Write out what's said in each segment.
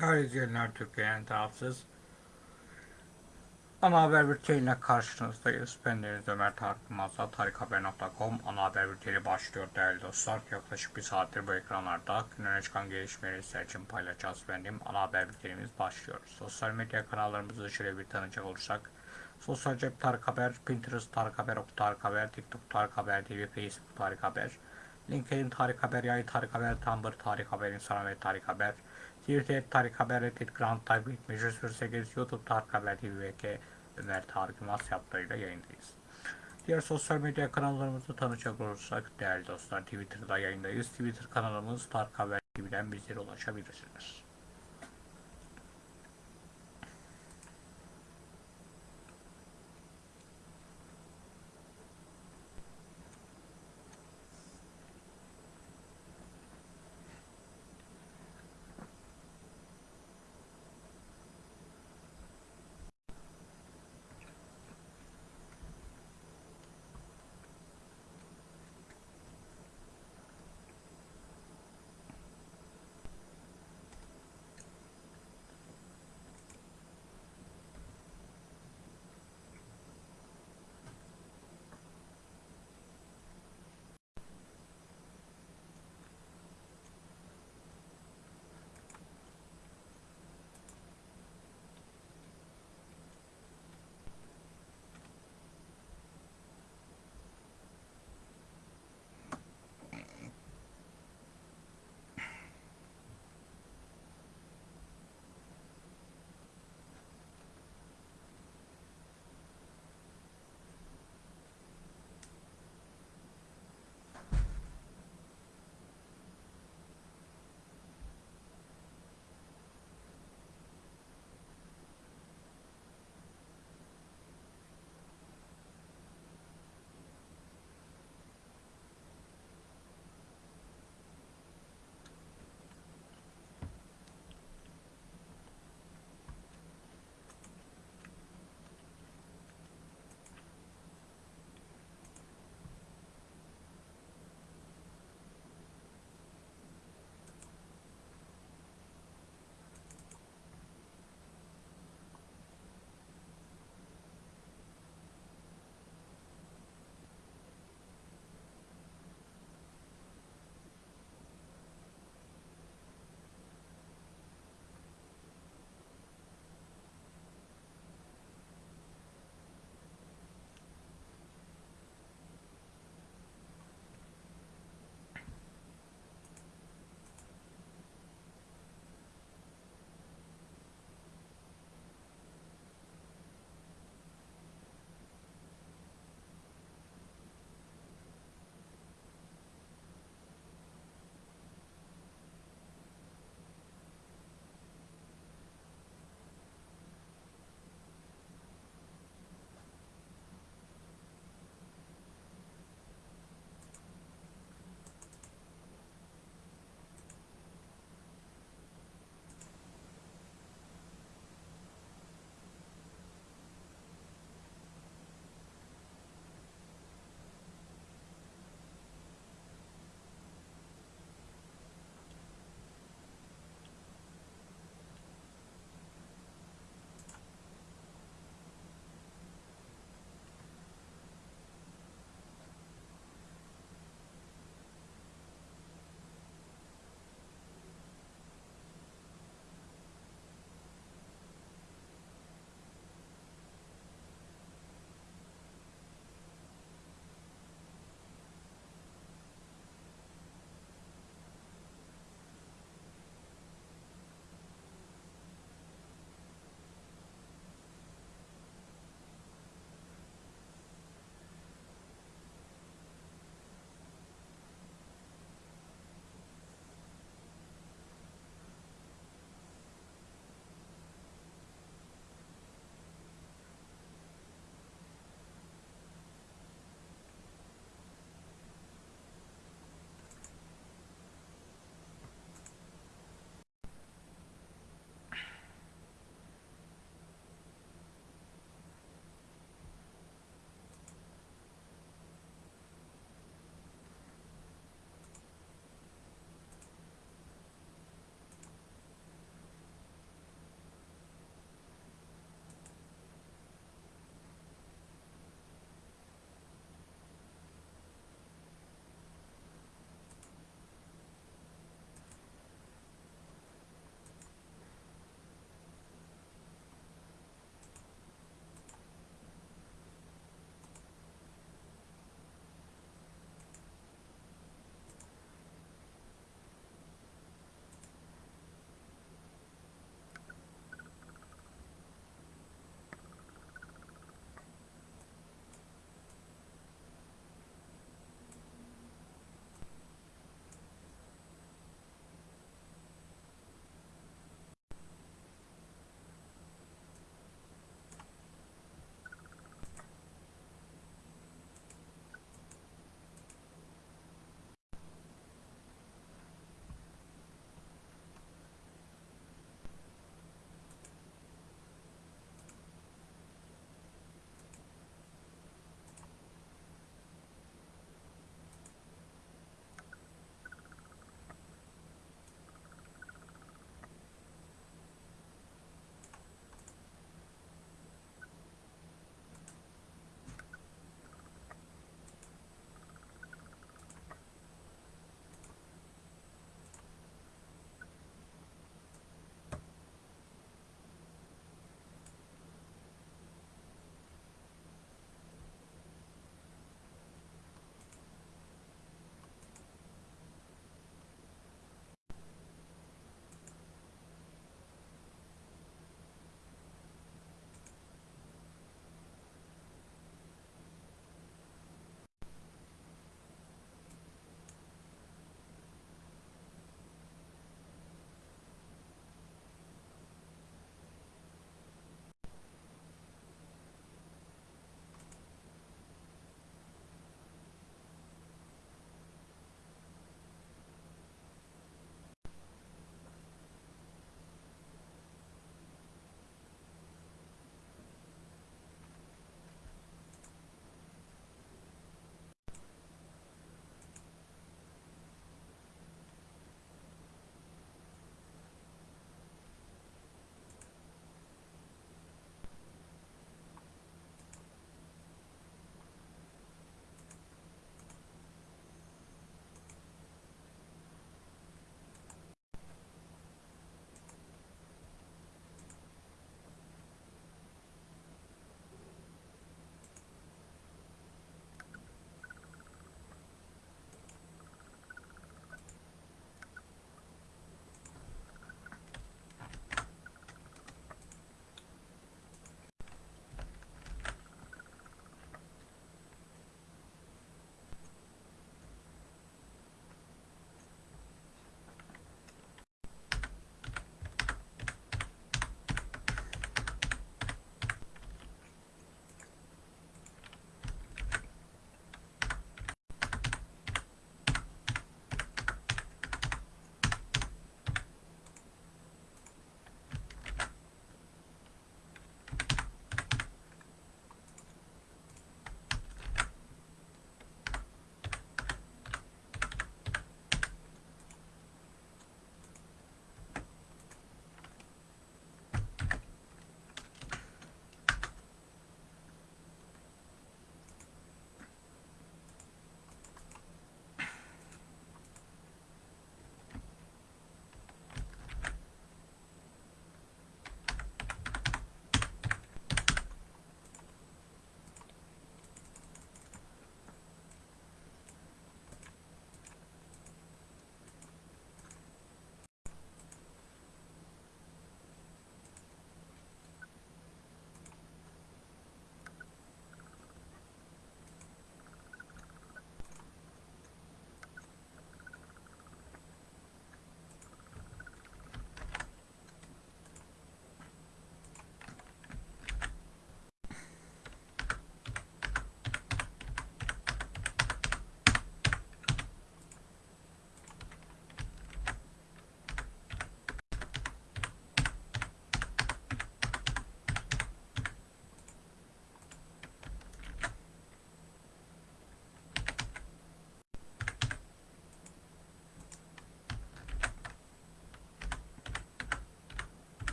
Değerli Türkiye'nin tarafsız ana haber bülteniyle karşınızdayız. Ben Deniz Ömer Tarık Mazda, tarikhaber.com ana haber bülteni başlıyor değerli dostlar. Yaklaşık bir saattir bu ekranlarda günlere çıkan gelişmeleri sizler için paylaşacağız benim. Ana haber bültenimiz başlıyor. Sosyal medya kanallarımızı şöyle bir tanıyacak olursak. Sosyal cep Tarık Haber, Pinterest Tarık Haber, Ok Tarık Haber, TikTok Tarık Haber TV, Facebook Tarık Haber, LinkedIn Tarık Haber, Yay Tarık Haber, Tumblr Tarık Haber, Instagram ve Tarık Haber, Twitter Tarık Haber, Reddit Grand Type, Meclis 8, YouTube Tarık Haber TV ve Ömer Tarık Yılmaz yaptığıyla yayındayız. Diğer sosyal medya kanallarımızı tanıyacak olursak değerli dostlar Twitter'da yayındayız. Twitter kanalımız Tarık Haber TV'den bizlere ulaşabilirsiniz.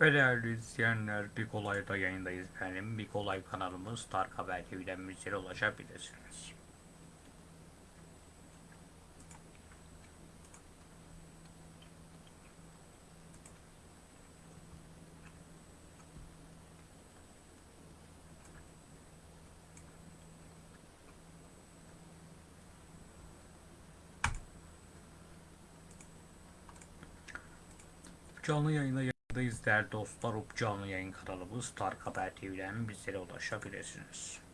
Ve değerli izleyenler bir kolayda yayındayız efendim. Bir kolay kanalımız Tark Haber TV'den bizlere ulaşabilirsiniz. Canlı yayında değerli dostlar. Up canlı yayın kanalımız Tark Haber TV'den bizlere ulaşabilirsiniz.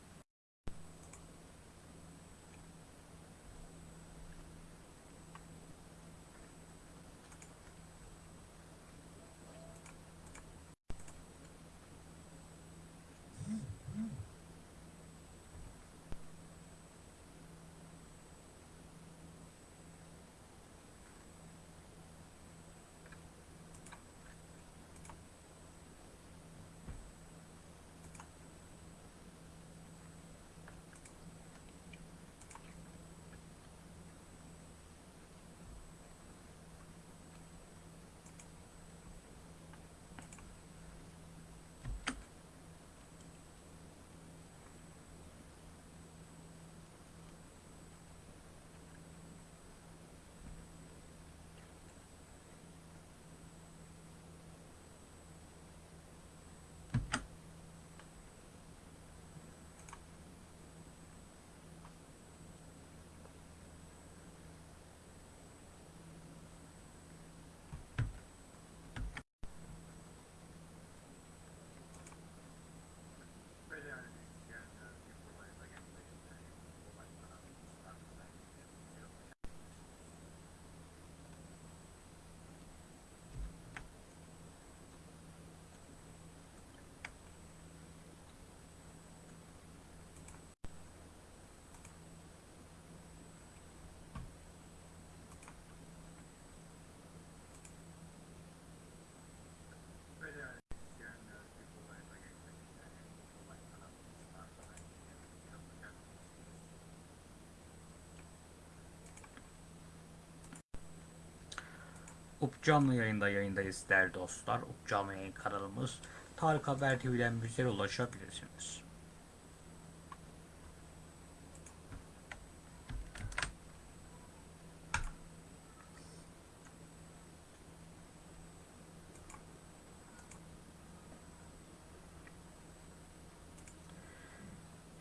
Up canlı yayında yayındayız değerli dostlar. Up canlı yayın kanalımız Tarık Haber TV'den bizlere ulaşabilirsiniz.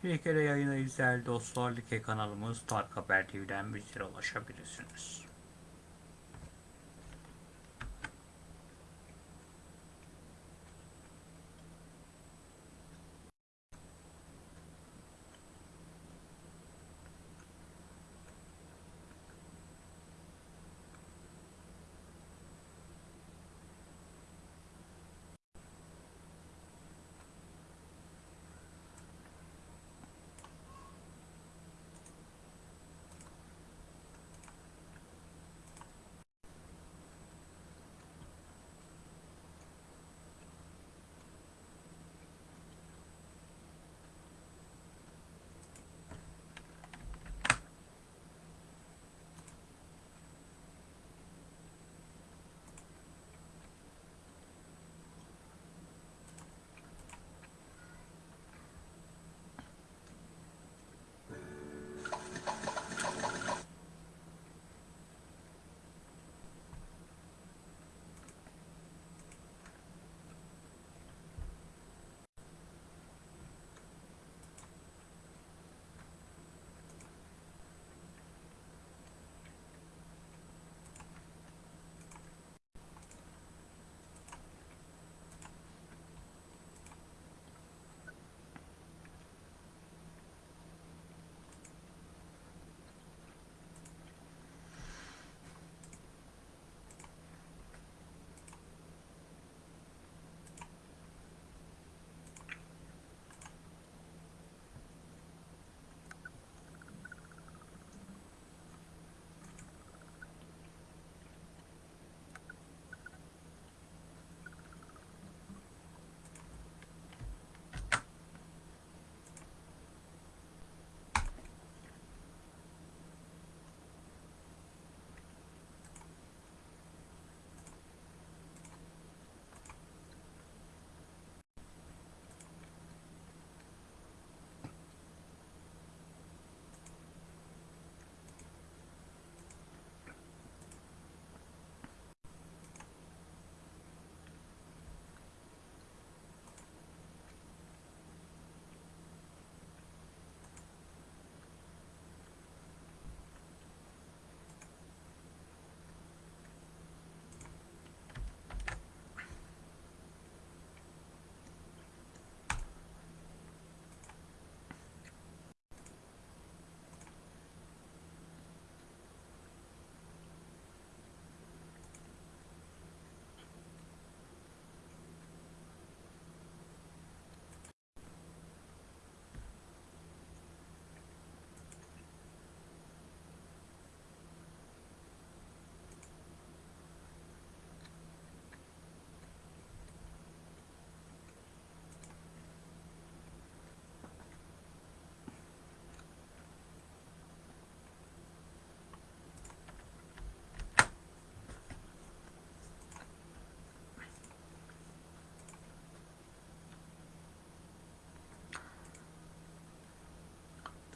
Bir kere yayındayız değerli dostlar. Like kanalımız Tarık Haber TV'den bizlere ulaşabilirsiniz.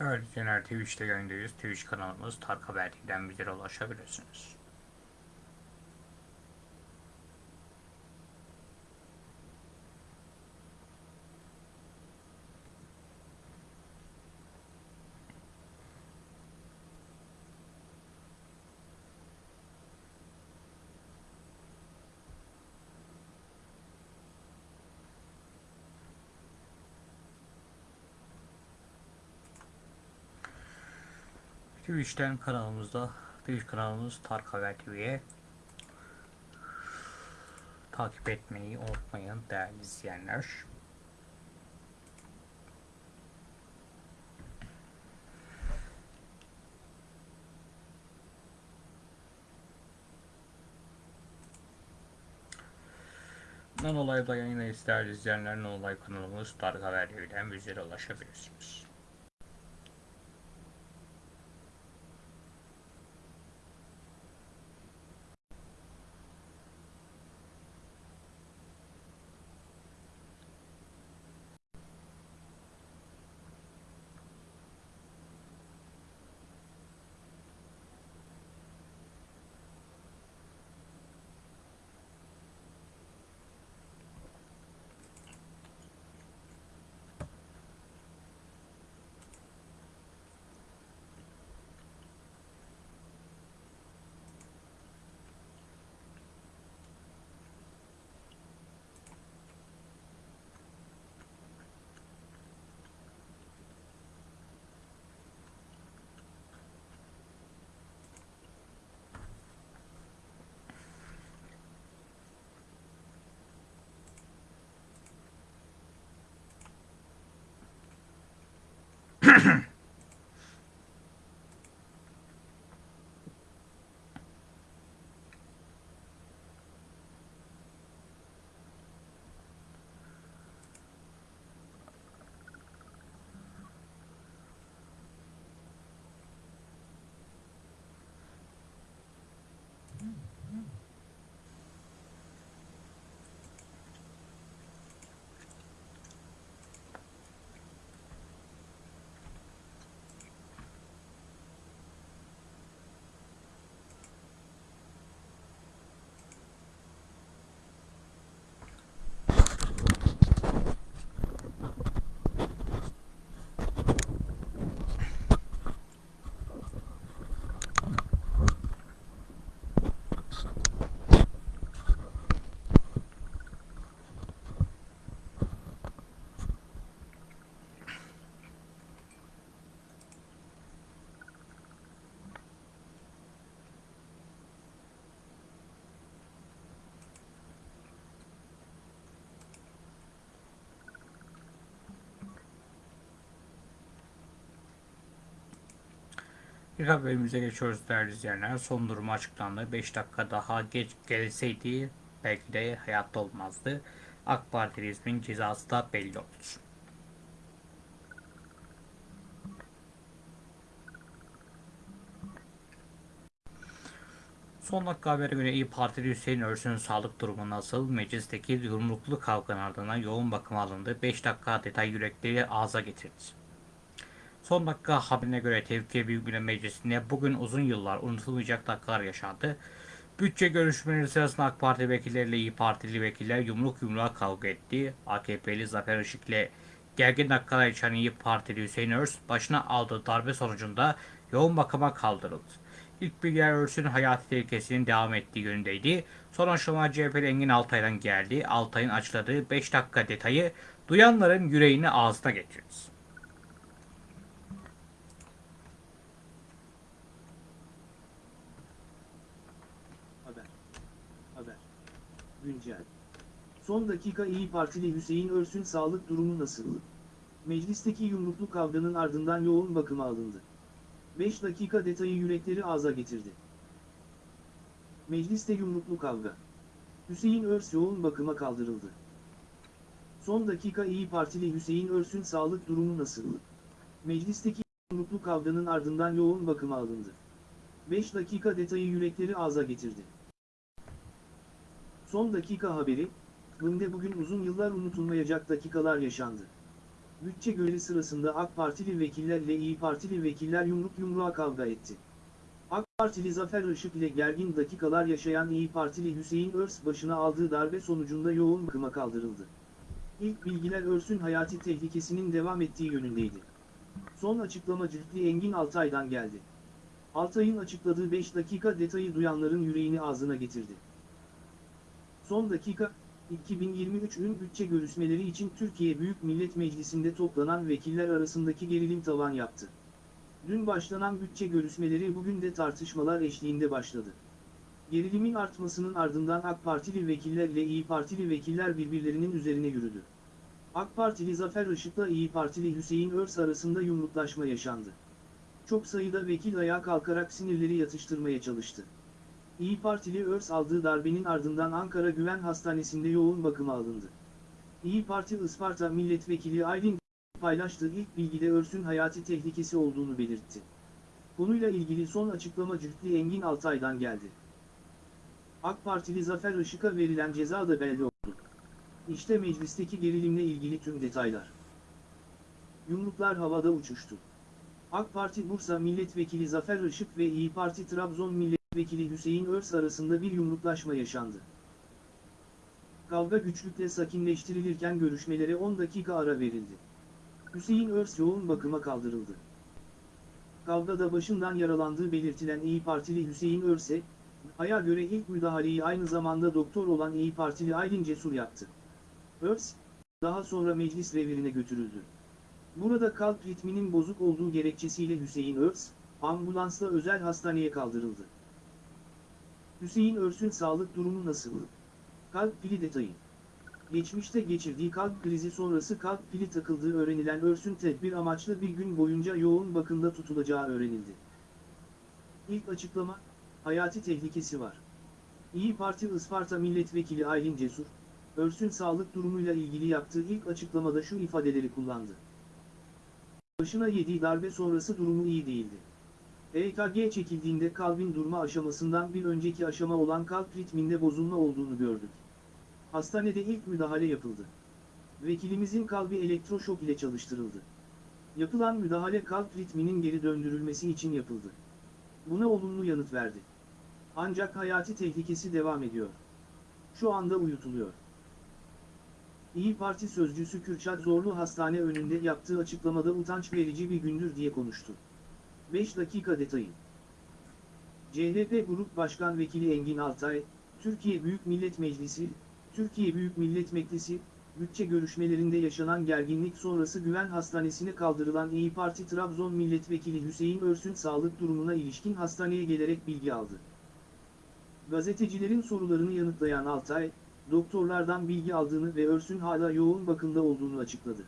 Değerli izleyenler Twitch'te yayındayız. Twitch kanalımız Tark Haber ulaşabilirsiniz. Twitch'ten kanalımızda Twitch kanalımız Tark Haber TV'ye takip etmeyi unutmayın değerli izleyenler. Nanolay'da yayındayız değerli izleyenler. Nanolay kanalımız Tarık Haber TV'den bizlere ulaşabilirsiniz. Mm-hmm. Bir haberimize geçiyoruz değerli izleyenler. Son durumu açıklandı. 5 dakika daha geç gelseydi belki de hayatta olmazdı. AK Parti'nin cezası da belli oldu. Son dakika habere göre İyi Partili Hüseyin Örsün'ün sağlık durumu nasıl? Meclisteki yumruklu kavganın ardından yoğun bakıma alındı. 5 dakika detay yürekleri ağza getirdi. Son dakika haberine göre Tevfik Büyük Millet Meclisi'nde bugün uzun yıllar unutulmayacak dakikalar yaşandı. Bütçe görüşmeleri sırasında AK Parti vekilleriyle İyi Partili vekiller yumruk yumruğa kavga etti. AKP'li Zafer Işık ile gergin dakikalar yaşayan İyi Partili Hüseyin Örs başına aldığı darbe sonucunda yoğun bakıma kaldırıldı. İlk bilgiler Örs'ün hayati tehlikesinin devam ettiği yönündeydi. Son aşama CHP'li Engin Altay'dan geldi. Altay'ın açıkladığı 5 dakika detayı duyanların yüreğini ağzına getirdi. Haber. Haber. Güncel. Son dakika İyi Partili Hüseyin Örsün sağlık durumu nasıl? Meclisteki yumruklu kavganın ardından yoğun bakıma alındı. 5 dakika detayı yürekleri ağza getirdi. Mecliste yumruklu kavga. Hüseyin Örs yoğun bakıma kaldırıldı. Son dakika İyi Partili Hüseyin Örsün sağlık durumu nasıl? Meclisteki yumruklu kavganın ardından yoğun bakıma alındı. 5 dakika detayı yürekleri ağza getirdi. Son dakika haberi, Bım'de bugün uzun yıllar unutulmayacak dakikalar yaşandı. Bütçe göreli sırasında AK Partili vekillerle İyi Partili vekiller yumruk yumruğa kavga etti. AK Partili Zafer Işık ile gergin dakikalar yaşayan İyi Partili Hüseyin Örs başına aldığı darbe sonucunda yoğun bakıma kaldırıldı. İlk bilgiler Örs'ün hayati tehlikesinin devam ettiği yönündeydi. Son açıklama Cühtli Engin Altay'dan geldi. Altay'ın açıkladığı 5 dakika detayı duyanların yüreğini ağzına getirdi. Son dakika, 2023 ün bütçe görüşmeleri için Türkiye Büyük Millet Meclisi'nde toplanan vekiller arasındaki gerilim tavan yaptı. Dün başlanan bütçe görüşmeleri bugün de tartışmalar eşliğinde başladı. Gerilimin artmasının ardından AK Partili vekillerle İyi Partili vekiller birbirlerinin üzerine yürüdü. AK Partili Zafer Işık'la İyi Partili Hüseyin Örs arasında yumruklaşma yaşandı. Çok sayıda vekil ayağa kalkarak sinirleri yatıştırmaya çalıştı. İyi Partili Örs aldığı darbenin ardından Ankara Güven Hastanesi'nde yoğun bakıma alındı. İyi Parti Isparta Milletvekili Aylin paylaştığı ilk bilgide Örs'ün hayati tehlikesi olduğunu belirtti. Konuyla ilgili son açıklama Cühtli Engin Altay'dan geldi. AK Partili Zafer Işık'a verilen ceza da belli oldu. İşte meclisteki gerilimle ilgili tüm detaylar. Yumruklar havada uçuştu. AK Parti Bursa Milletvekili Zafer Işık ve İyi Parti Trabzon Milletvekili Hüseyin Örs arasında bir yumruklaşma yaşandı. Kavga güçlükle sakinleştirilirken görüşmelere 10 dakika ara verildi. Hüseyin Örs yoğun bakıma kaldırıldı. Kavgada başından yaralandığı belirtilen İyi Partili Hüseyin Örse, aya göre ilk müdahaleyi aynı zamanda doktor olan İyi Partili Aylin Cesur yaptı. Örs, daha sonra meclis revirine götürüldü. Burada kalp ritminin bozuk olduğu gerekçesiyle Hüseyin Örs, ambulansla özel hastaneye kaldırıldı. Hüseyin Örs'ün sağlık durumu nasıl? Kalp pili detayı. Geçmişte geçirdiği kalp krizi sonrası kalp pili takıldığı öğrenilen Örs'ün tedbir amaçlı bir gün boyunca yoğun bakımda tutulacağı öğrenildi. İlk açıklama, hayati tehlikesi var. İyi Parti Isparta Milletvekili Aylin Cesur, Örs'ün sağlık durumuyla ilgili yaptığı ilk açıklamada şu ifadeleri kullandı. Başına yediği darbe sonrası durumu iyi değildi. EKG çekildiğinde kalbin durma aşamasından bir önceki aşama olan kalp ritminde bozulma olduğunu gördük. Hastanede ilk müdahale yapıldı. Vekilimizin kalbi elektroşok ile çalıştırıldı. Yapılan müdahale kalp ritminin geri döndürülmesi için yapıldı. Buna olumlu yanıt verdi. Ancak hayati tehlikesi devam ediyor. Şu anda uyutuluyor. İyi Parti sözcüsü Kürşat Zorlu hastane önünde yaptığı açıklamada utanç verici bir gündür diye konuştu. 5 dakika detayı. CHP Grup Başkan Vekili Engin Altay, Türkiye Büyük Millet Meclisi, Türkiye Büyük Millet Meclisi, bütçe görüşmelerinde yaşanan gerginlik sonrası Güven Hastanesi'ne kaldırılan İyi Parti Trabzon Milletvekili Hüseyin Örs'ün sağlık durumuna ilişkin hastaneye gelerek bilgi aldı. Gazetecilerin sorularını yanıtlayan Altay, doktorlardan bilgi aldığını ve Örs'ün hala yoğun bakımda olduğunu açıkladı.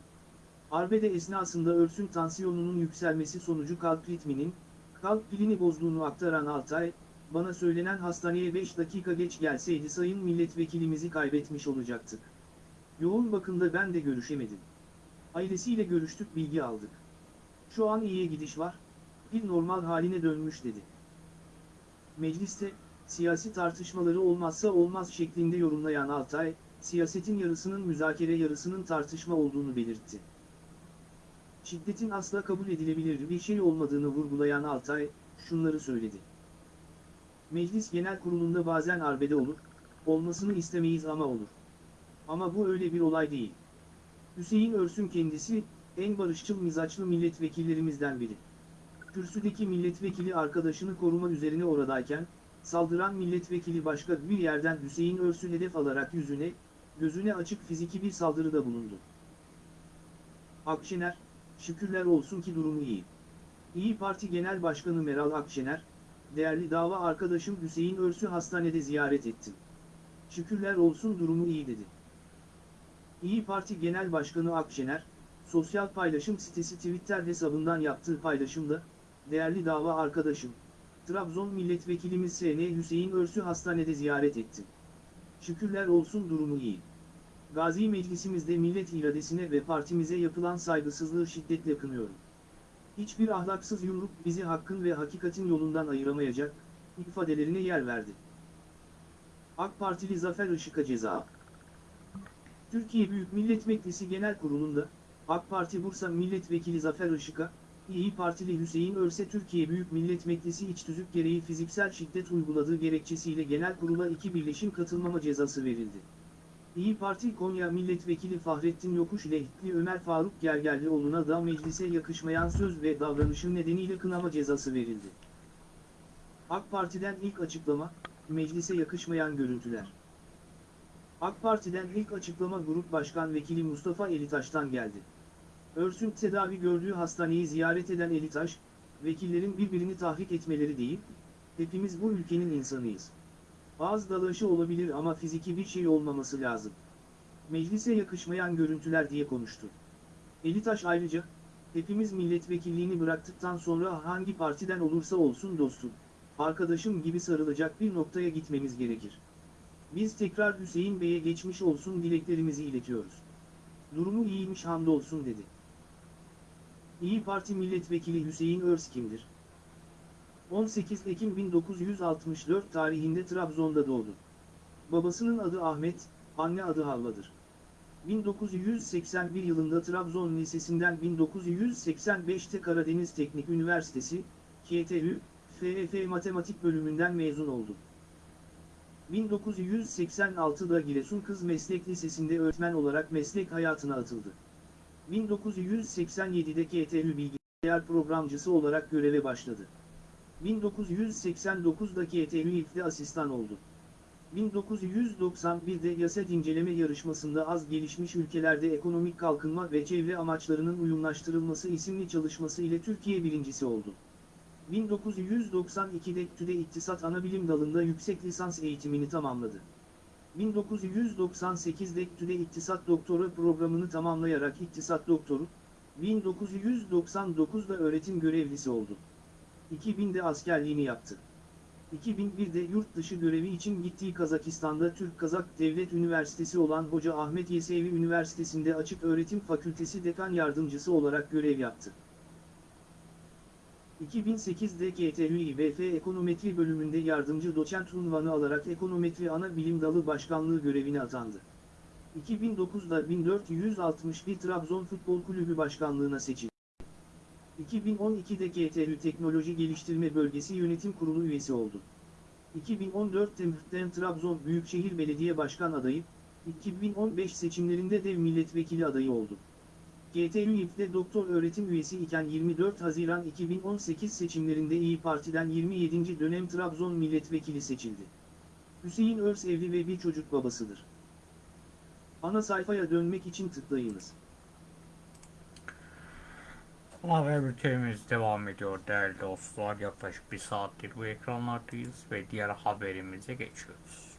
Arbede esnasında Örs'ün tansiyonunun yükselmesi sonucu kalp ritminin, kalp pilini bozduğunu aktaran Altay, bana söylenen hastaneye 5 dakika geç gelseydi sayın milletvekilimizi kaybetmiş olacaktık. Yoğun bakımda ben de görüşemedim. Ailesiyle görüştük bilgi aldık. Şu an iyiye gidiş var, bir normal haline dönmüş dedi. Mecliste, siyasi tartışmaları olmazsa olmaz şeklinde yorumlayan Altay, siyasetin yarısının müzakere yarısının tartışma olduğunu belirtti. Şiddetin asla kabul edilebilir bir şey olmadığını vurgulayan Altay, şunları söyledi. Meclis Genel Kurulu'nda bazen arbede olur, olmasını istemeyiz ama olur. Ama bu öyle bir olay değil. Hüseyin Örsün kendisi, en barışçıl mizaçlı milletvekillerimizden biri. Kürsüdeki milletvekili arkadaşını koruma üzerine oradayken, saldıran milletvekili başka bir yerden Hüseyin Örs'ü hedef alarak yüzüne, gözüne açık fiziki bir saldırıda bulundu. Akşener, şükürler olsun ki durumu iyi. İyi Parti Genel Başkanı Meral Akşener, değerli dava arkadaşım Hüseyin Örs'ü hastanede ziyaret ettim. Şükürler olsun durumu iyi dedi. İyi Parti Genel Başkanı Akşener, sosyal paylaşım sitesi Twitter hesabından yaptığı paylaşımda, değerli dava arkadaşım, Trabzon Milletvekilimiz S.N. Hüseyin Örs'ü hastanede ziyaret etti. Şükürler olsun durumu iyi. Gazi Meclisimizde millet iradesine ve partimize yapılan saygısızlığı şiddetle kınıyorum. Hiçbir ahlaksız yumruk bizi hakkın ve hakikatin yolundan ayıramayacak, ifadelerine yer verdi. AK Partili Zafer Işık'a ceza. Türkiye Büyük Millet Meclisi Genel Kurulu'nda, AK Parti Bursa Milletvekili Zafer Işık'a, İyi Partili Hüseyin Örse Türkiye Büyük Millet Meclisi iç tüzük gereği fiziksel şiddet uyguladığı gerekçesiyle genel kurula iki birleşim katılmama cezası verildi. İyi Parti Konya Milletvekili Fahrettin Yokuş ile Ömer Faruk Gergerlioğlu'na da meclise yakışmayan söz ve davranışı nedeniyle kınama cezası verildi. AK Parti'den ilk açıklama, meclise yakışmayan görüntüler. AK Parti'den ilk açıklama Grup Başkan Vekili Mustafa Elitaş'tan geldi. Örsün tedavi gördüğü hastaneyi ziyaret eden Elitaş, vekillerin birbirini tahrik etmeleri değil, hepimiz bu ülkenin insanıyız. Ağız dalaşı olabilir ama fiziki bir şey olmaması lazım. Meclise yakışmayan görüntüler diye konuştu. Elitaş ayrıca, hepimiz milletvekilliğini bıraktıktan sonra hangi partiden olursa olsun dostum, arkadaşım gibi sarılacak bir noktaya gitmemiz gerekir. Biz tekrar Hüseyin Bey'e geçmiş olsun dileklerimizi iletiyoruz. Durumu iyiymiş hamdolsun dedi. İyi Parti Milletvekili Hüseyin Örs kimdir? 18 Ekim 1964 tarihinde Trabzon'da doğdu. Babasının adı Ahmet, anne adı Havva'dır. 1981 yılında Trabzon Lisesi'nden 1985'te Karadeniz Teknik Üniversitesi, KTÜ, FEF Matematik bölümünden mezun oldu. 1986'da Giresun Kız Meslek Lisesi'nde öğretmen olarak meslek hayatına atıldı. 1987'de KTÜ bilgisayar programcısı olarak göreve başladı. 1989'da KTÜ İF'de asistan oldu. 1991'de YASET inceleme yarışmasında az gelişmiş ülkelerde ekonomik kalkınma ve çevre amaçlarının uyumlaştırılması isimli çalışması ile Türkiye birincisi oldu. 1992'de TÜDE İktisat Anabilim dalında yüksek lisans eğitimini tamamladı. 1998'de TÜDE İktisat Doktora programını tamamlayarak İktisat Doktoru, 1999'da öğretim görevlisi oldu. 2000'de askerliğini yaptı. 2001'de yurt dışı görevi için gittiği Kazakistan'da Türk-Kazak Devlet Üniversitesi olan Hoca Ahmet Yesevi Üniversitesi'nde Açık Öğretim Fakültesi Dekan Yardımcısı olarak görev yaptı. 2008'de KTÜ İBF Ekonometri bölümünde yardımcı doçent unvanı alarak Ekonometri Ana Bilim Dalı Başkanlığı görevine atandı. 2009'da 1461 Trabzon Futbol Kulübü Başkanlığına seçildi. 2012'de KTÜ Teknoloji Geliştirme Bölgesi Yönetim Kurulu üyesi oldu. 2014'te Mühtem Trabzon Büyükşehir Belediye Başkan adayı, 2015 seçimlerinde de milletvekili adayı oldu. GTÜ İF'de doktor öğretim üyesi iken 24 Haziran 2018 seçimlerinde İyi Parti'den 27. dönem Trabzon milletvekili seçildi. Hüseyin Örs evli ve bir çocuk babasıdır. Ana sayfaya dönmek için tıklayınız. Haber bültenimiz devam ediyor değerli dostlar. Yaklaşık bir saattir bu ekranlardayız ve diğer haberimize geçiyoruz.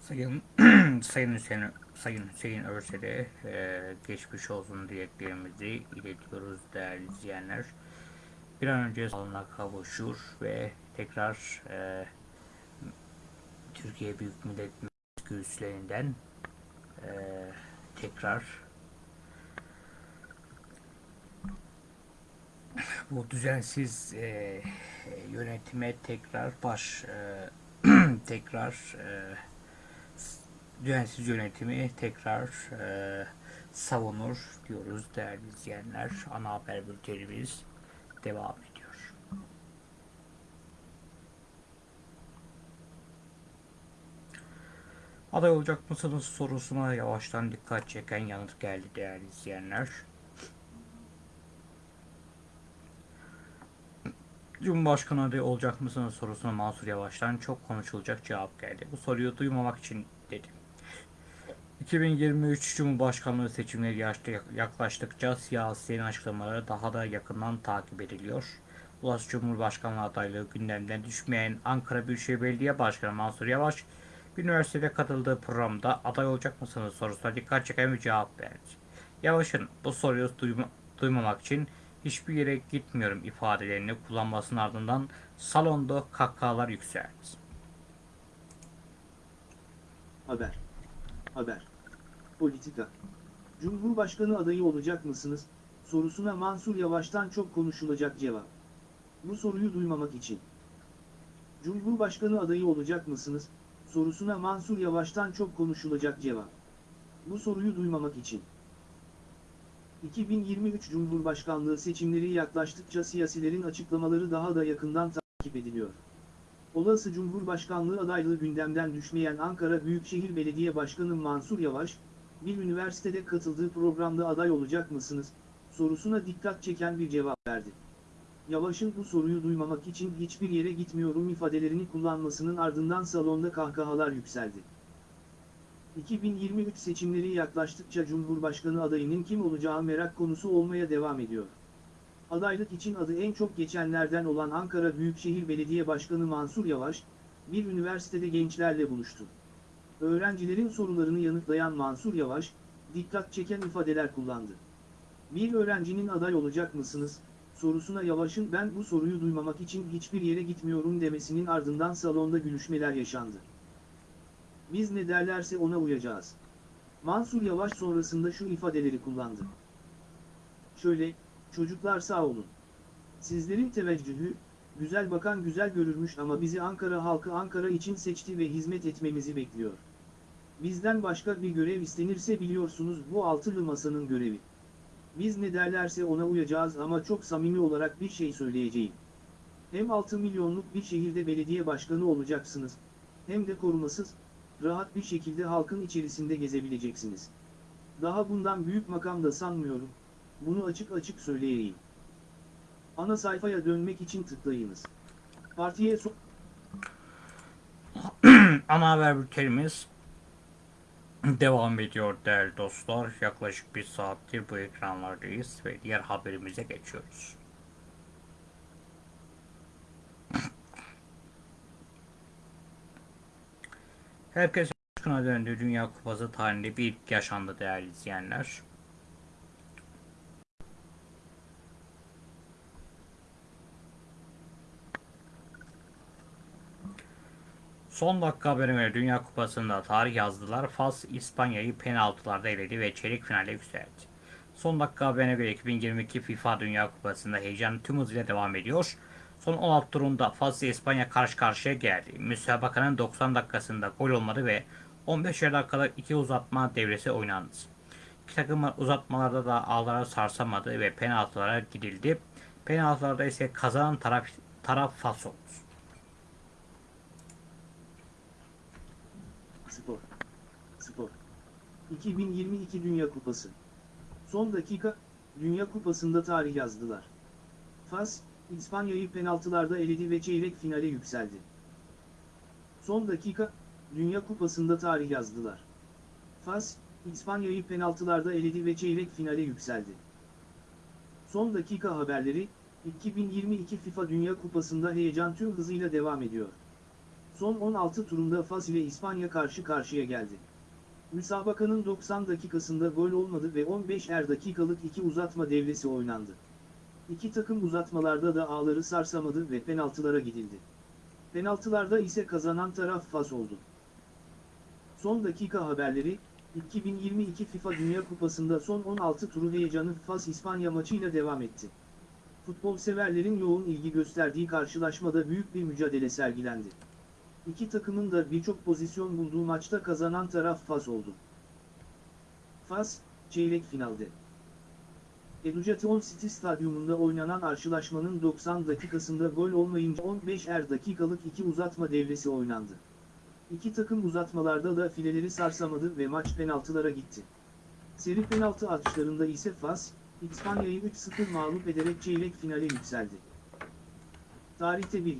Sayın Sayın Hüseyin Sayın Hüseyin Örsel'e e, geçmiş olsun dileklerimizi iletiyoruz değerli izleyenler. Bir an önce sağlığına kavuşur ve tekrar e, Türkiye Büyük Millet Meclisi e, tekrar bu düzensiz e, yönetime tekrar baş e, tekrar e, düzensiz yönetimi tekrar e, savunur diyoruz değerli izleyenler. Ana haber bültenimiz devam ediyor. Aday olacak mısınız sorusuna yavaştan dikkat çeken yanıt geldi değerli izleyenler. Cumhurbaşkanı adayı olacak mısınız sorusuna Mansur Yavaş'tan çok konuşulacak cevap geldi. Bu soruyu duymamak için dedi. 2023 Cumhurbaşkanlığı seçimleri yaklaştıkça siyasilerin açıklamaları daha da yakından takip ediliyor. Ulus Cumhurbaşkanlığı adaylığı gündemden düşmeyen Ankara Büyükşehir Belediye Başkanı Mansur Yavaş, üniversitede katıldığı programda aday olacak mısınız sorusuna dikkat çeken bir cevap verdi. Yavaş'ın bu soruyu duyma, duymamak için hiçbir yere gitmiyorum ifadelerini kullanmasının ardından salonda kahkahalar yükseldi. Haber. Haber. Politika. Cumhurbaşkanı adayı olacak mısınız? Sorusuna Mansur Yavaş'tan çok konuşulacak cevap. Bu soruyu duymamak için. Cumhurbaşkanı adayı olacak mısınız? Sorusuna Mansur Yavaş'tan çok konuşulacak cevap. Bu soruyu duymamak için. 2023 Cumhurbaşkanlığı seçimleri yaklaştıkça siyasilerin açıklamaları daha da yakından takip ediliyor. Olası Cumhurbaşkanlığı adaylığı gündemden düşmeyen Ankara Büyükşehir Belediye Başkanı Mansur Yavaş, bir üniversitede katıldığı programda aday olacak mısınız, sorusuna dikkat çeken bir cevap verdi. Yavaş'ın bu soruyu duymamak için hiçbir yere gitmiyorum ifadelerini kullanmasının ardından salonda kahkahalar yükseldi. 2023 seçimleri yaklaştıkça Cumhurbaşkanı adayının kim olacağı merak konusu olmaya devam ediyor. Adaylık için adı en çok geçenlerden olan Ankara Büyükşehir Belediye Başkanı Mansur Yavaş, bir üniversitede gençlerle buluştu. Öğrencilerin sorularını yanıtlayan Mansur Yavaş, dikkat çeken ifadeler kullandı. Bir öğrencinin aday olacak mısınız, sorusuna Yavaş'ın ben bu soruyu duymamak için hiçbir yere gitmiyorum demesinin ardından salonda gülüşmeler yaşandı. Biz ne derlerse ona uyacağız. Mansur Yavaş sonrasında şu ifadeleri kullandı. Şöyle, çocuklar sağ olun. Sizlerin teveccühü, güzel bakan güzel görürmüş ama bizi Ankara halkı Ankara için seçti ve hizmet etmemizi bekliyor. Bizden başka bir görev istenirse biliyorsunuz bu altılı masanın görevi. Biz ne derlerse ona uyacağız ama çok samimi olarak bir şey söyleyeceğim. Hem 6 milyonluk bir şehirde belediye başkanı olacaksınız, hem de korumasız, rahat bir şekilde halkın içerisinde gezebileceksiniz. Daha bundan büyük makam da sanmıyorum, bunu açık açık söyleyeyim. Ana sayfaya dönmek için tıklayınız. Partiye so Ana haber bültenimiz devam ediyor değerli dostlar. Yaklaşık bir saattir bu ekranlardayız ve diğer haberimize geçiyoruz. Herkes aşkına döndü Dünya Kupası tarihinde bir ilk yaşandı değerli izleyenler. Son dakika haberine Dünya Kupası'nda tarih yazdılar. Fas İspanya'yı penaltılarda eledi ve çeyrek finale yükseldi. Son dakika haberine göre 2022 FIFA Dünya Kupası'nda heyecan tüm hızıyla devam ediyor. Son 16 turunda Fas ile İspanya karşı karşıya geldi. Müsabakanın 90 dakikasında gol olmadı ve 15 dakikada iki uzatma devresi oynandı. İki takım uzatmalarda da ağlara sarsamadı ve penaltılara gidildi. Penaltılarda ise kazanan taraf, taraf Fas oldu. Spor. Spor. 2022 Dünya Kupası. Son dakika, Dünya Kupası'nda tarih yazdılar. Fas, İspanya'yı penaltılarda eledi ve çeyrek finale yükseldi. Son dakika, Dünya Kupası'nda tarih yazdılar. Fas, İspanya'yı penaltılarda eledi ve çeyrek finale yükseldi. Son dakika haberleri, 2022 FIFA Dünya Kupası'nda heyecan tüm hızıyla devam ediyor. Son 16 turunda Fas ile İspanya karşı karşıya geldi. Müsabakanın 90 dakikasında gol olmadı ve 15'er dakikalık iki uzatma devresi oynandı. İki takım uzatmalarda da ağları sarsamadı ve penaltılara gidildi. Penaltılarda ise kazanan taraf Fas oldu. Son dakika haberleri, 2022 FIFA Dünya Kupası'nda son 16 turu heyecanı Fas-İspanya maçıyla devam etti. Futbol severlerin yoğun ilgi gösterdiği karşılaşmada büyük bir mücadele sergilendi. İki takımın da birçok pozisyon bulduğu maçta kazanan taraf Fas oldu. Fas, çeyrek finalde. Education City Stadyumunda oynanan karşılaşmanın 90 dakikasında gol olmayınca 15'er dakikalık iki uzatma devresi oynandı. İki takım uzatmalarda da fileleri sarsamadı ve maç penaltılara gitti. Seri penaltı atışlarında ise Fas, İspanya'yı 3-0 mağlup ederek çeyrek finale yükseldi. Tarihte bir.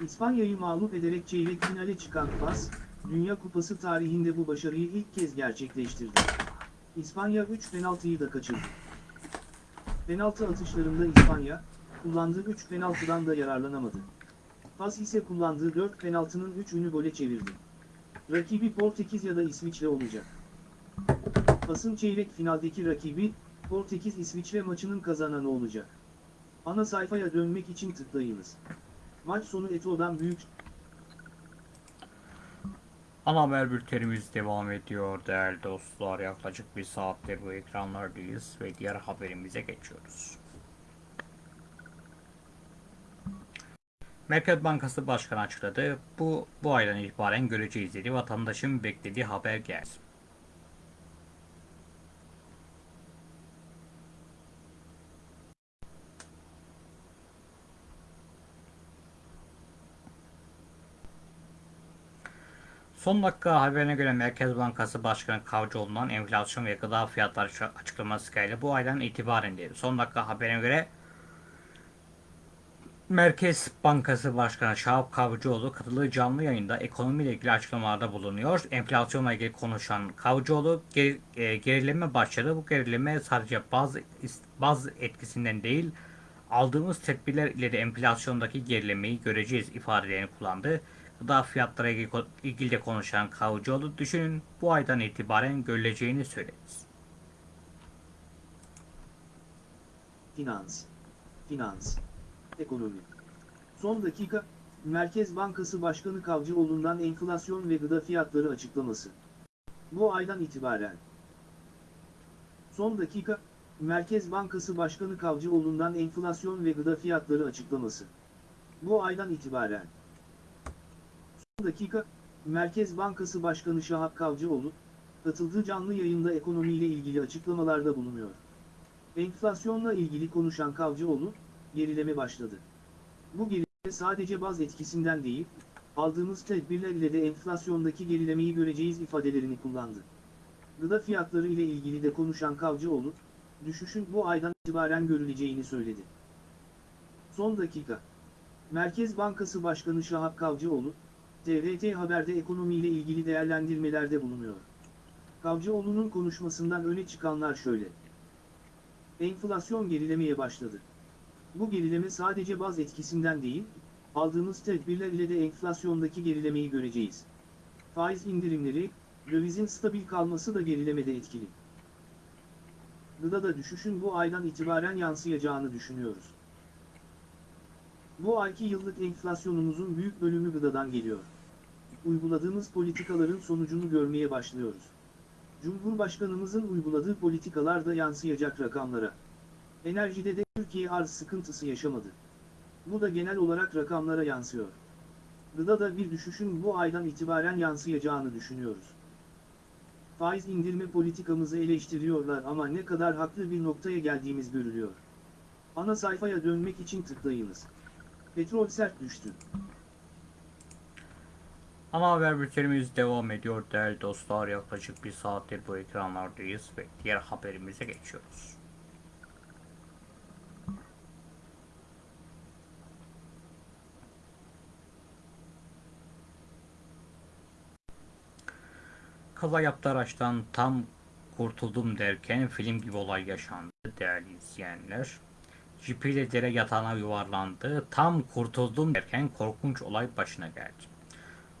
İspanya'yı mağlup ederek çeyrek finale çıkan Fas, Dünya Kupası tarihinde bu başarıyı ilk kez gerçekleştirdi. İspanya 3 penaltıyı da kaçırdı. Penaltı atışlarında İspanya, kullandığı 3 penaltıdan da yararlanamadı. Fas ise kullandığı 4 penaltının 3'ünü gole çevirdi. Rakibi Portekiz ya da İsviçre olacak. Fas'ın çeyrek finaldeki rakibi, Portekiz-İsviçre maçının kazananı olacak. Ana sayfaya dönmek için tıklayınız. Maç sonu Eto'dan büyük Ana haber bültenimiz devam ediyor değerli dostlar. Yaklaşık bir saattir bu ekranlardayız ve diğer haberimize geçiyoruz. Merkez Bankası Başkanı açıkladı. Bu, bu aydan itibaren göreceğiz dedi. Vatandaşın beklediği haber geldi. Son dakika haberine göre Merkez Bankası Başkanı Kavcıoğlu'ndan enflasyon ve gıda fiyatları açıklaması geldi. Bu aydan itibaren dedi. Son dakika haberine göre Merkez Bankası Başkanı Şahap Kavcıoğlu katıldığı canlı yayında ekonomiyle ilgili açıklamalarda bulunuyor. Enflasyonla ilgili konuşan Kavcıoğlu ger, e, gerileme başladı. Bu gerileme sadece bazı bazı etkisinden değil aldığımız tedbirler ile de enflasyondaki gerilemeyi göreceğiz ifadelerini kullandı. Gıda fiyatları ilgili, de konuşan Kavcıoğlu düşünün bu aydan itibaren görüleceğini söyledi. Finans. Finans. Ekonomi. Son dakika, Merkez Bankası Başkanı Kavcıoğlu'ndan enflasyon ve gıda fiyatları açıklaması. Bu aydan itibaren. Son dakika, Merkez Bankası Başkanı Kavcıoğlu'ndan enflasyon ve gıda fiyatları açıklaması. Bu aydan itibaren. Dakika, Merkez Bankası Başkanı Şahap Kavcıoğlu, katıldığı canlı yayında ekonomiyle ilgili açıklamalarda bulunuyor. Enflasyonla ilgili konuşan Kavcıoğlu, gerileme başladı. Bu gerileme sadece baz etkisinden değil, aldığımız tedbirler ile de enflasyondaki gerilemeyi göreceğiz ifadelerini kullandı. Gıda fiyatları ile ilgili de konuşan Kavcıoğlu, düşüşün bu aydan itibaren görüleceğini söyledi. Son dakika. Merkez Bankası Başkanı Şahap Kavcıoğlu, TRT Haber'de ekonomiyle ilgili değerlendirmelerde bulunuyor. Kavcıoğlu'nun konuşmasından öne çıkanlar şöyle. Enflasyon gerilemeye başladı. Bu gerileme sadece baz etkisinden değil, aldığımız tedbirler ile de enflasyondaki gerilemeyi göreceğiz. Faiz indirimleri, dövizin stabil kalması da gerilemede etkili. Gıdada düşüşün bu aydan itibaren yansıyacağını düşünüyoruz. Bu ayki yıllık enflasyonumuzun büyük bölümü gıdadan geliyor. Uyguladığımız politikaların sonucunu görmeye başlıyoruz. Cumhurbaşkanımızın uyguladığı politikalar da yansıyacak rakamlara. Enerjide de Türkiye arz sıkıntısı yaşamadı. Bu da genel olarak rakamlara yansıyor. Gıdada bir düşüşün bu aydan itibaren yansıyacağını düşünüyoruz. Faiz indirme politikamızı eleştiriyorlar ama ne kadar haklı bir noktaya geldiğimiz görülüyor. Ana sayfaya dönmek için tıklayınız. Petrol sert düştü. Ana haber bültenimiz devam ediyor değerli dostlar. Yaklaşık bir saattir bu ekranlardayız ve diğer haberimize geçiyoruz. Kaza yaptı araçtan tam kurtuldum derken film gibi olay yaşandı değerli izleyenler. Jipiyle dere yatağına yuvarlandı. Tam kurtuldum derken korkunç olay başına geldi.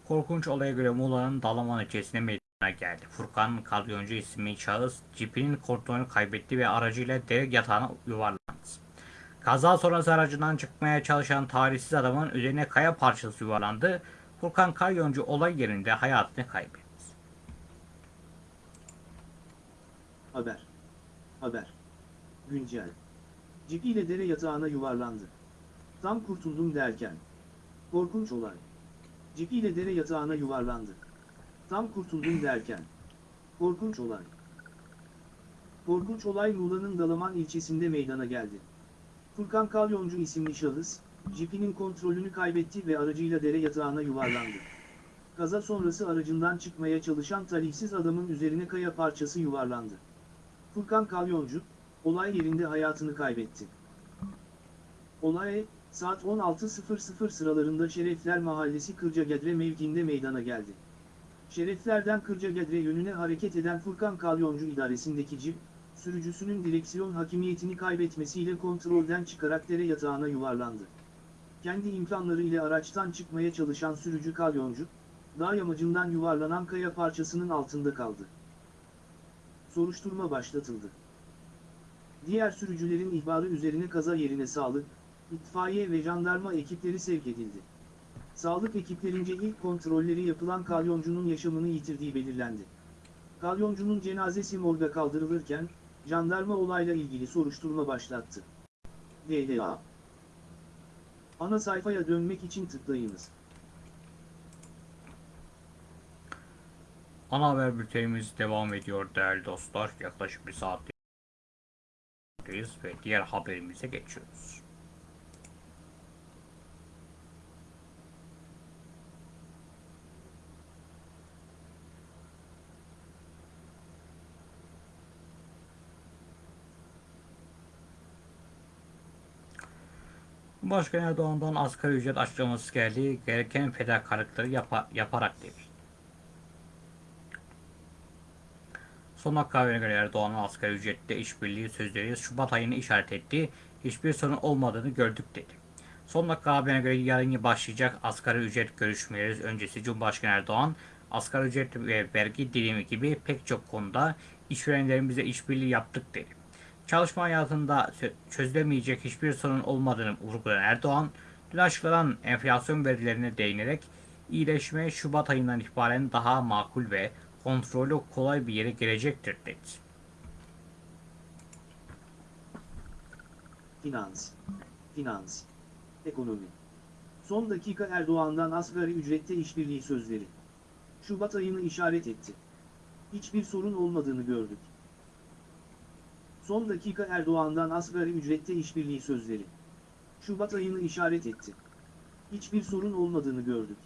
Korkunç olaya göre Muğla'nın Dalaman ilçesine meydana geldi. Furkan Kalyoncu isimli şahıs cipinin kontrolünü kaybetti ve aracıyla dere yatağına yuvarlandı. Kaza sonrası aracından çıkmaya çalışan talihsiz adamın üzerine kaya parçası yuvarlandı. Furkan Kalyoncu olay yerinde hayatını kaybetti. Haber. Haber. Güncel. Cipiyle dere yatağına yuvarlandı. Tam kurtuldum derken. Korkunç olay. Cipiyle dere yatağına yuvarlandı. Tam kurtuldum derken. Korkunç olay. Korkunç olay Muğla'nın Dalaman ilçesinde meydana geldi. Furkan Kalyoncu isimli şahıs, cipinin kontrolünü kaybetti ve aracıyla dere yatağına yuvarlandı. Kaza sonrası aracından çıkmaya çalışan talihsiz adamın üzerine kaya parçası yuvarlandı. Furkan Kalyoncu, olay yerinde hayatını kaybetti. Olay, saat 16.00 sıralarında Şerefler Mahallesi Kırcagedre mevkiinde meydana geldi. Şereflerden Kırcagedre yönüne hareket eden Furkan Kalyoncu idaresindeki cip, sürücüsünün direksiyon hakimiyetini kaybetmesiyle kontrolden çıkarak dere yatağına yuvarlandı. Kendi imkanları ile araçtan çıkmaya çalışan sürücü Kalyoncu, dağ yamacından yuvarlanan kaya parçasının altında kaldı soruşturma başlatıldı. Diğer sürücülerin ihbarı üzerine kaza yerine sağlık, itfaiye ve jandarma ekipleri sevk edildi. Sağlık ekiplerince ilk kontrolleri yapılan kalyoncunun yaşamını yitirdiği belirlendi. Kalyoncunun cenazesi morga kaldırılırken, jandarma olayla ilgili soruşturma başlattı. DDA Ana sayfaya dönmek için tıklayınız. Ana haber bültenimiz devam ediyor değerli dostlar. Yaklaşık bir saatteyiz ve diğer haberimize geçiyoruz. Cumhurbaşkanı Erdoğan'dan asgari ücret açıklaması geldi. Gereken fedakarlıkları yapa- yaparak dedi. Son haberine göre Erdoğan'ın asgari ücrette işbirliği sözleri Şubat ayını işaret etti. Hiçbir sorun olmadığını gördük dedi. Son dakika haberine göre yarın başlayacak asgari ücret görüşmeleri öncesi Cumhurbaşkanı Erdoğan, asgari ücret ve vergi dilimi gibi pek çok konuda işverenlerimizle işbirliği yaptık dedi. Çalışma hayatında çö- çözülemeyecek hiçbir sorun olmadığını vurgulayan Erdoğan, dün açıklanan enflasyon verilerine değinerek iyileşme Şubat ayından itibaren daha makul ve kontrolü kolay bir yere gelecektir dedi. Finans. Finans. Ekonomi. Son dakika Erdoğan'dan asgari ücrette işbirliği sözleri. Şubat ayını işaret etti. Hiçbir sorun olmadığını gördük. Son dakika Erdoğan'dan asgari ücrette işbirliği sözleri. Şubat ayını işaret etti. Hiçbir sorun olmadığını gördük.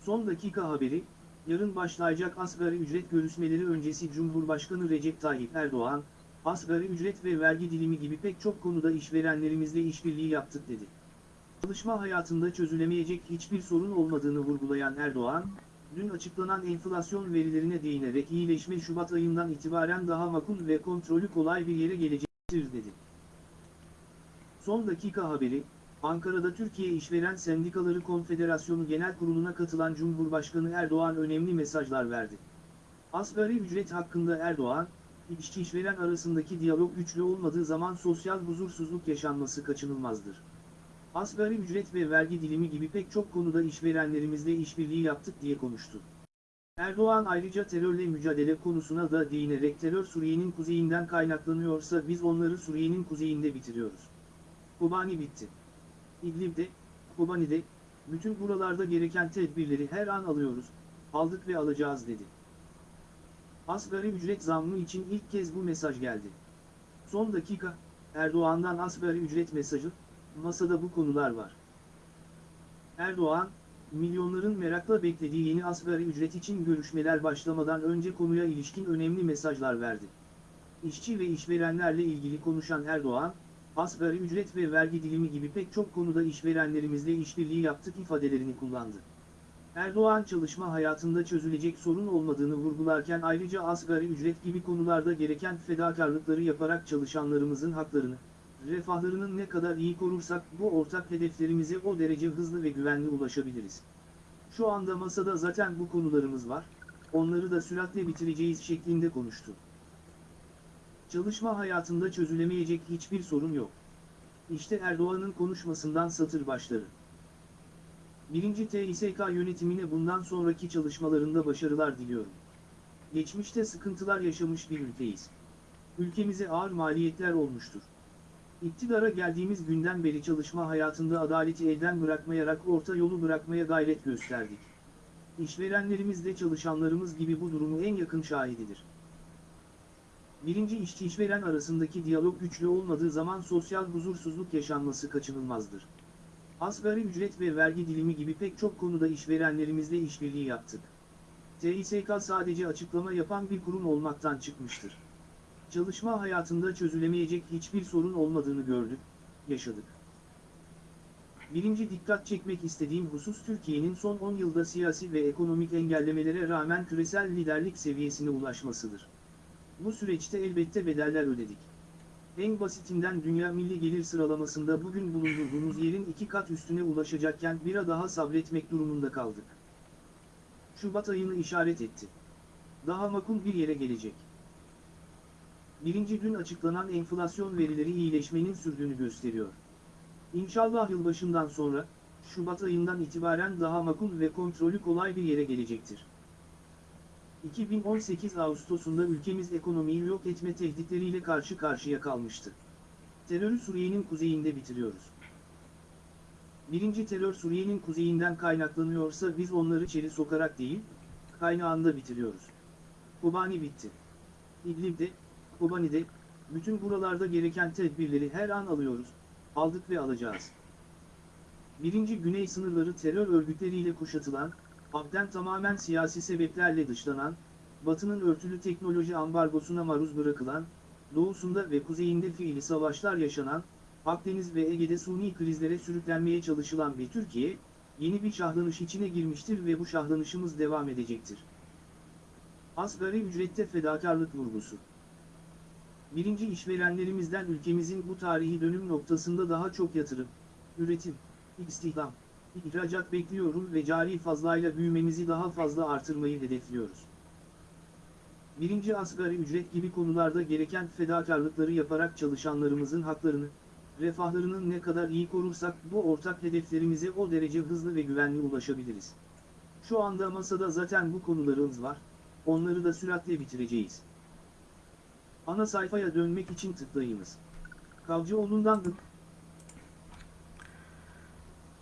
Son dakika haberi, yarın başlayacak asgari ücret görüşmeleri öncesi Cumhurbaşkanı Recep Tayyip Erdoğan, asgari ücret ve vergi dilimi gibi pek çok konuda işverenlerimizle işbirliği yaptık dedi. Çalışma hayatında çözülemeyecek hiçbir sorun olmadığını vurgulayan Erdoğan, dün açıklanan enflasyon verilerine değinerek iyileşme Şubat ayından itibaren daha makul ve kontrolü kolay bir yere gelecektir dedi. Son dakika haberi, Ankara'da Türkiye İşveren Sendikaları Konfederasyonu Genel Kurulu'na katılan Cumhurbaşkanı Erdoğan önemli mesajlar verdi. Asgari ücret hakkında Erdoğan, işçi işveren arasındaki diyalog güçlü olmadığı zaman sosyal huzursuzluk yaşanması kaçınılmazdır. Asgari ücret ve vergi dilimi gibi pek çok konuda işverenlerimizle işbirliği yaptık diye konuştu. Erdoğan ayrıca terörle mücadele konusuna da değinerek terör Suriye'nin kuzeyinden kaynaklanıyorsa biz onları Suriye'nin kuzeyinde bitiriyoruz. Kobani bitti. İdlib'de, Kobani'de, bütün buralarda gereken tedbirleri her an alıyoruz, aldık ve alacağız dedi. Asgari ücret zammı için ilk kez bu mesaj geldi. Son dakika, Erdoğan'dan asgari ücret mesajı, masada bu konular var. Erdoğan, milyonların merakla beklediği yeni asgari ücret için görüşmeler başlamadan önce konuya ilişkin önemli mesajlar verdi. İşçi ve işverenlerle ilgili konuşan Erdoğan, asgari ücret ve vergi dilimi gibi pek çok konuda işverenlerimizle işbirliği yaptık ifadelerini kullandı. Erdoğan çalışma hayatında çözülecek sorun olmadığını vurgularken ayrıca asgari ücret gibi konularda gereken fedakarlıkları yaparak çalışanlarımızın haklarını, refahlarının ne kadar iyi korursak bu ortak hedeflerimize o derece hızlı ve güvenli ulaşabiliriz. Şu anda masada zaten bu konularımız var, onları da süratle bitireceğiz şeklinde konuştu. Çalışma hayatında çözülemeyecek hiçbir sorun yok. İşte Erdoğan'ın konuşmasından satır başları. Birinci TİSK yönetimine bundan sonraki çalışmalarında başarılar diliyorum. Geçmişte sıkıntılar yaşamış bir ülkeyiz. Ülkemize ağır maliyetler olmuştur. İktidara geldiğimiz günden beri çalışma hayatında adaleti elden bırakmayarak orta yolu bırakmaya gayret gösterdik. İşverenlerimiz de çalışanlarımız gibi bu durumu en yakın şahididir. Birinci işçi işveren arasındaki diyalog güçlü olmadığı zaman sosyal huzursuzluk yaşanması kaçınılmazdır. Asgari ücret ve vergi dilimi gibi pek çok konuda işverenlerimizle işbirliği yaptık. TİSK sadece açıklama yapan bir kurum olmaktan çıkmıştır. Çalışma hayatında çözülemeyecek hiçbir sorun olmadığını gördük, yaşadık. Birinci dikkat çekmek istediğim husus Türkiye'nin son 10 yılda siyasi ve ekonomik engellemelere rağmen küresel liderlik seviyesine ulaşmasıdır. Bu süreçte elbette bedeller ödedik. En basitinden dünya milli gelir sıralamasında bugün bulunduğumuz yerin iki kat üstüne ulaşacakken bira daha sabretmek durumunda kaldık. Şubat ayını işaret etti. Daha makul bir yere gelecek. Birinci gün açıklanan enflasyon verileri iyileşmenin sürdüğünü gösteriyor. İnşallah yılbaşından sonra, Şubat ayından itibaren daha makul ve kontrolü kolay bir yere gelecektir. 2018 Ağustos'unda ülkemiz ekonomiyi yok etme tehditleriyle karşı karşıya kalmıştı. Terörü Suriye'nin kuzeyinde bitiriyoruz. Birinci terör Suriye'nin kuzeyinden kaynaklanıyorsa biz onları içeri sokarak değil, kaynağında bitiriyoruz. Kobani bitti. İdlib'de, Kobani'de, bütün buralarda gereken tedbirleri her an alıyoruz, aldık ve alacağız. Birinci güney sınırları terör örgütleriyle kuşatılan, Abden tamamen siyasi sebeplerle dışlanan, Batı'nın örtülü teknoloji ambargosuna maruz bırakılan, doğusunda ve kuzeyinde fiili savaşlar yaşanan, Akdeniz ve Ege'de suni krizlere sürüklenmeye çalışılan bir Türkiye, yeni bir şahlanış içine girmiştir ve bu şahlanışımız devam edecektir. Asgari ücrette fedakarlık vurgusu. Birinci işverenlerimizden ülkemizin bu tarihi dönüm noktasında daha çok yatırım, üretim, istihdam, ihracat bekliyorum ve cari fazlayla büyümemizi daha fazla artırmayı hedefliyoruz. Birinci asgari ücret gibi konularda gereken fedakarlıkları yaparak çalışanlarımızın haklarını, refahlarının ne kadar iyi korursak bu ortak hedeflerimize o derece hızlı ve güvenli ulaşabiliriz. Şu anda masada zaten bu konularımız var, onları da süratle bitireceğiz. Ana sayfaya dönmek için tıklayınız. Kavcıoğlu'ndan da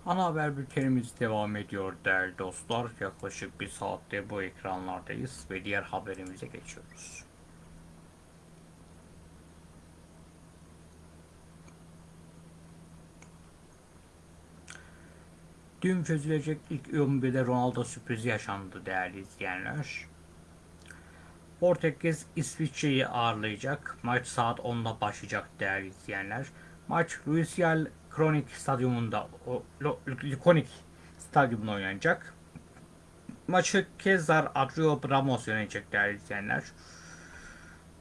Ana haber bültenimiz devam ediyor değerli dostlar. Yaklaşık bir saatte bu ekranlardayız ve diğer haberimize geçiyoruz. Dün çözülecek ilk 11'de Ronaldo sürprizi yaşandı değerli izleyenler. Portekiz İsviçre'yi ağırlayacak. Maç saat 10'da başlayacak değerli izleyenler. Maç Luisial Kronik Stadyumunda, Likonik Stadyumunda oynanacak. Maçı Kezar Adrio Ramos yönetecek değerli izleyenler.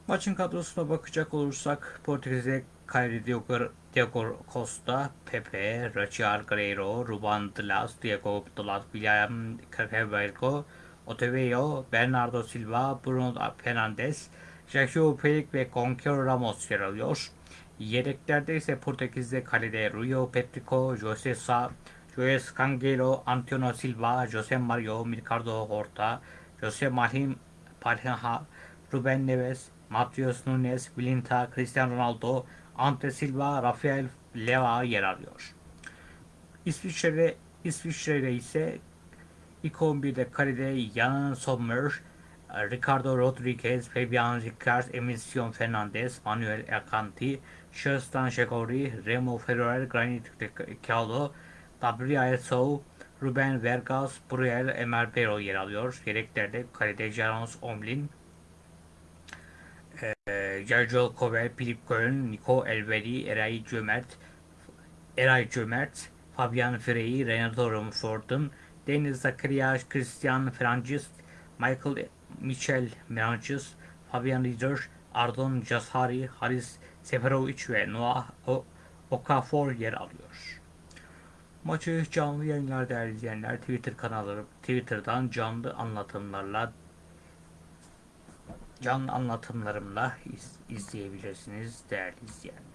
Maçın kadrosuna bakacak olursak Portekiz'de Kyrie Diogo, Diogo Costa, Pepe, Raciar Guerreiro, Ruban Dias, Diego Dalot, William Carvalho, Otavio, Bernardo Silva, Bruno Fernandes, Sergio Pelik ve Goncalo Ramos yer alıyor. Yedeklerde ise Portekiz'de kalede Rio Petrico, Jose Sa, Joes Cangelo, Antonio Silva, Jose Mario, Ricardo Horta, Jose Mahim Palha, Ruben Neves, Matheus Nunes, Vilinta, Cristiano Ronaldo, Ante Silva, Rafael Leva yer alıyor. İsviçre'de, İsviçre'de ise ilk 11'de kalede Jan Sommer, Ricardo Rodriguez, Fabian Ricard, Emilson Fernandez, Manuel Akanti, Şerstan Şekori, Remo Ferrer, Granit Xhaka, Gabriel Sou, Ruben Vargas, Briel Emerbero yer alıyor. Yedeklerde kalede Jarons Omlin, Sergio Kovel, Filip Köln, Nico Elvedi, Eray Cömert, Eray Cömert, Fabian Frey, Renato Rumford'un, Deniz Zakaria, Christian Francis, Michael Michel Francis, Fabian Rieder, Ardon Jashari, Haris Seferovic ve Noah Okafor yer alıyor. Maçı canlı yayınlar değerli izleyenler Twitter kanalları Twitter'dan canlı anlatımlarla canlı anlatımlarımla iz- izleyebilirsiniz değerli izleyenler.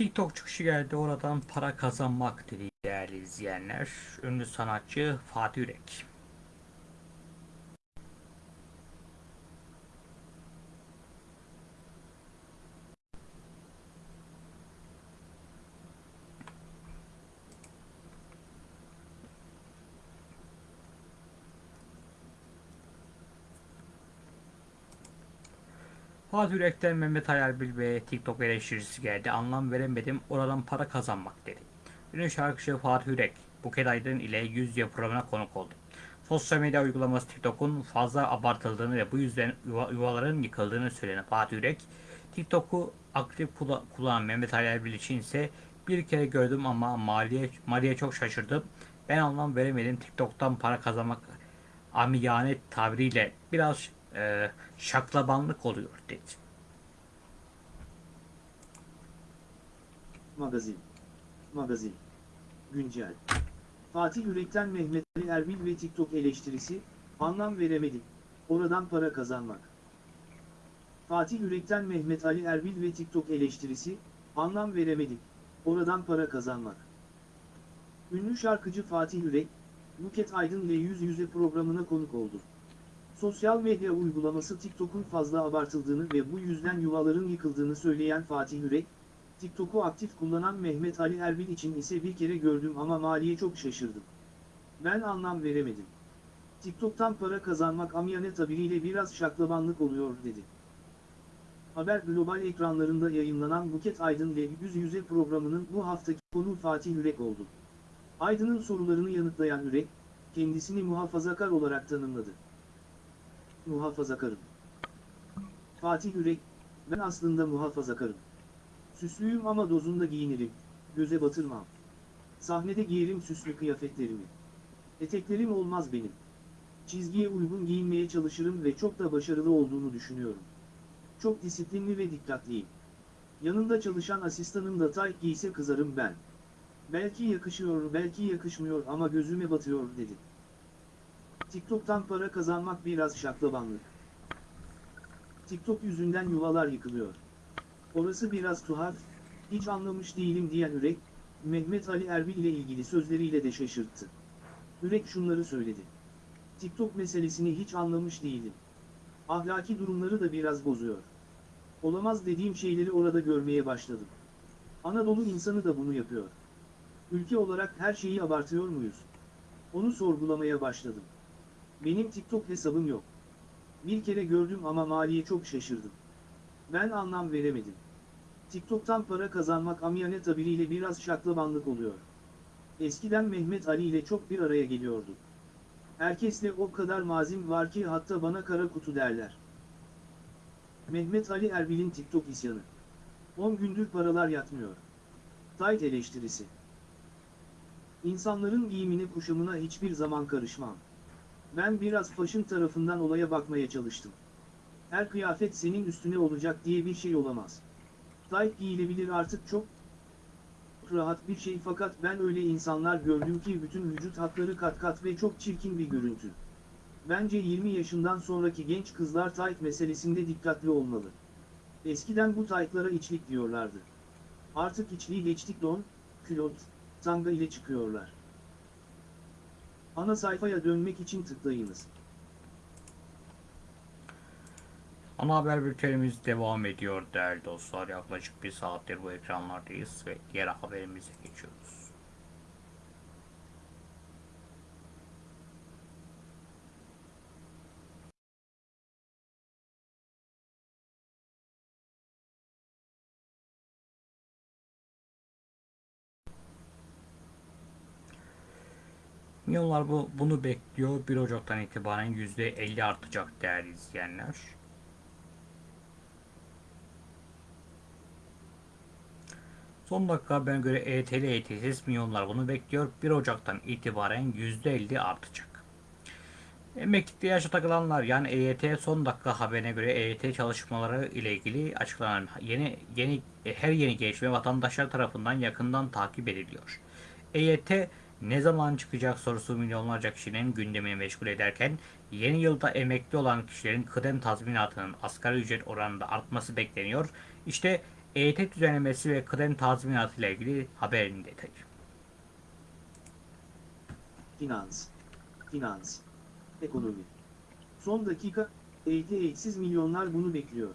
TikTok çıkışı geldi oradan para kazanmak dedi değerli izleyenler. Ünlü sanatçı Fatih Yürek. Fatih Yürek'ten Mehmet Ayarbil ve TikTok eleştirisi geldi. Anlam veremedim, oradan para kazanmak dedi. Ünlü şarkıcı Fatih Yürek, Buket Aydın ile Yüz Yüze programına konuk oldu. Sosyal medya uygulaması TikTok'un fazla abartıldığını ve bu yüzden yuva- yuvaların yıkıldığını söyleyen Fatih Yürek, TikTok'u aktif kullanan Mehmet Ayarbil için ise bir kere gördüm ama maliye, maliye çok şaşırdım. Ben anlam veremedim TikTok'tan para kazanmak amiyane tabiriyle biraz e, şaklabanlık oluyor dedi. Magazin. Magazin. Güncel. Fatih Yürek'ten Mehmet Ali Erbil ve TikTok eleştirisi, anlam veremedik. Oradan para kazanmak. Fatih Yürek'ten Mehmet Ali Erbil ve TikTok eleştirisi, anlam veremedik. Oradan para kazanmak. Ünlü şarkıcı Fatih Yürek, Buket Aydın ile Yüz Yüze programına konuk oldu. Sosyal medya uygulaması TikTok'un fazla abartıldığını ve bu yüzden yuvaların yıkıldığını söyleyen Fatih Yürek, TikTok'u aktif kullanan Mehmet Ali Erbil için ise bir kere gördüm ama maliye çok şaşırdım. Ben anlam veremedim. TikTok'tan para kazanmak amiyane tabiriyle biraz şaklabanlık oluyor dedi. Haber Global ekranlarında yayınlanan Buket Aydın ile Yüz Yüze programının bu haftaki konu Fatih Yürek oldu. Aydın'ın sorularını yanıtlayan Ürek, kendisini muhafazakar olarak tanımladı. Muhafazakarım. Fatih Ürek, ben aslında muhafazakarım. Süslüyüm ama dozunda giyinirim, göze batırmam. Sahnede giyerim süslü kıyafetlerimi. Eteklerim olmaz benim. Çizgiye uygun giyinmeye çalışırım ve çok da başarılı olduğunu düşünüyorum. Çok disiplinli ve dikkatliyim. Yanında çalışan asistanım da tayt giyse kızarım ben. Belki yakışıyor belki yakışmıyor ama gözüme batıyor dedi. TikTok'tan para kazanmak biraz şaklabanlık. TikTok yüzünden yuvalar yıkılıyor. Orası biraz tuhaf, hiç anlamış değilim diyen Ürek, Mehmet Ali Erbil ile ilgili sözleriyle de şaşırttı. Ürek şunları söyledi. TikTok meselesini hiç anlamış değilim. Ahlaki durumları da biraz bozuyor. Olamaz dediğim şeyleri orada görmeye başladım. Anadolu insanı da bunu yapıyor. Ülke olarak her şeyi abartıyor muyuz? Onu sorgulamaya başladım. Benim TikTok hesabım yok. Bir kere gördüm ama maliye çok şaşırdım. Ben anlam veremedim. TikTok'tan para kazanmak amiyane tabiriyle biraz şaklabanlık oluyor. Eskiden Mehmet Ali ile çok bir araya geliyordu. Herkesle o kadar mazim var ki hatta bana kara kutu derler. Mehmet Ali Erbil'in TikTok isyanı. 10 gündür paralar yatmıyor. Tayt eleştirisi. İnsanların giyimine kuşamına hiçbir zaman karışmam. Ben biraz faşın tarafından olaya bakmaya çalıştım. Her kıyafet senin üstüne olacak diye bir şey olamaz. Tayt giyilebilir artık çok rahat bir şey fakat ben öyle insanlar gördüm ki bütün vücut hatları kat kat ve çok çirkin bir görüntü. Bence 20 yaşından sonraki genç kızlar tayt meselesinde dikkatli olmalı. Eskiden bu taytlara içlik diyorlardı. Artık içliği geçtik don, külot, tanga ile çıkıyorlar. Ana sayfaya dönmek için tıklayınız. Ana haber bültenimiz devam ediyor değerli dostlar. Yaklaşık bir saattir bu ekranlardayız ve diğer haberimize geçiyoruz. Milyonlar bu, bunu bekliyor. 1 Ocak'tan itibaren %50 artacak değerli izleyenler. Son dakika haberine göre ETL ETS'iz milyonlar bunu bekliyor. 1 Ocak'tan itibaren %50 artacak. Emeklilikte yaşa takılanlar yani EYT son dakika haberine göre EYT çalışmaları ile ilgili açıklanan yeni yeni her yeni gelişme vatandaşlar tarafından yakından takip ediliyor. EYT ne zaman çıkacak sorusu milyonlarca kişinin gündemini meşgul ederken yeni yılda emekli olan kişilerin kıdem tazminatının asgari ücret oranında artması bekleniyor. İşte EYT düzenlemesi ve kıdem tazminatı ile ilgili haberin detayı. Finans. Finans. Ekonomi. Son dakika, eğitim eksiz milyonlar bunu bekliyor.